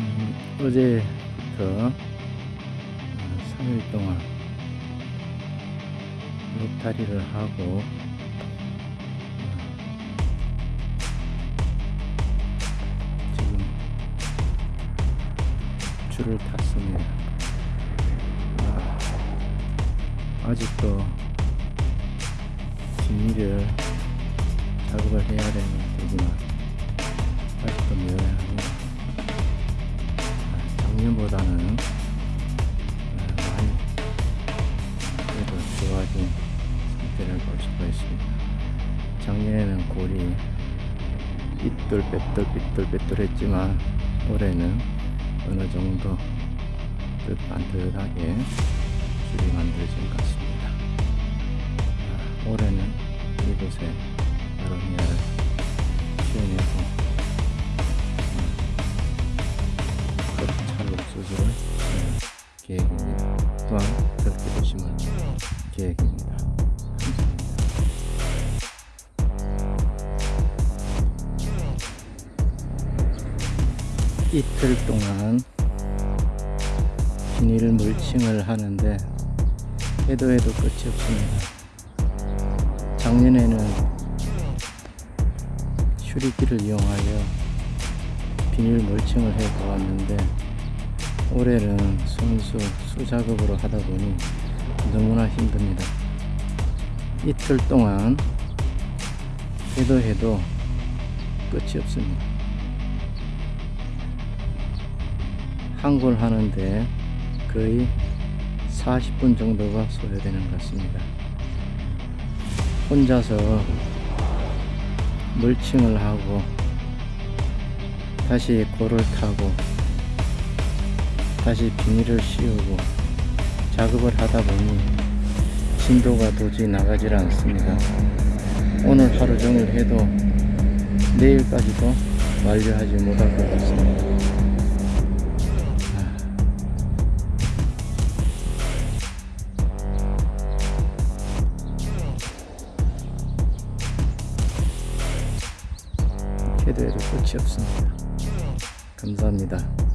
음, 어제부터 3일 동안 로타리를 하고 어, 지금 줄을 탔습니다. 아, 아직도 비닐을 작업을 해야 되는 되지만 작년보다는 아, 많이 그래도 좋아진 상태를 볼 수가 있습니다. 작년에는 골이 삐뚤 빼뚤 삐뚤 빼뚤 했지만 올해는 어느 정도 뜻 반듯하게 줄이 만들어진 것 같습니다. 아, 올해는 이곳에 계획입니다. 또한 그렇게 도심을 계획입니다. 감사합니다. 이틀 동안 비닐 물칭을 하는데 해도 해도 끝이 없습니다. 작년에는 휴리기를 이용하여 비닐 물칭을 해 보았는데 올해는 손수 수작업으로 하다 보니 너무나 힘듭니다. 이틀 동안 해도 해도 끝이 없습니다. 한 골 하는데 거의 40분 정도가 소요되는 것 같습니다. 혼자서 물칭을 하고 다시 골을 타고 다시 비닐을 씌우고 작업을 하다 보니 진도가 도저히 나가질 않습니다. 오늘 하루 종일 해도 내일까지도 완료하지 못할 것 같습니다. 해도 해도 끝이 없습니다. 감사합니다.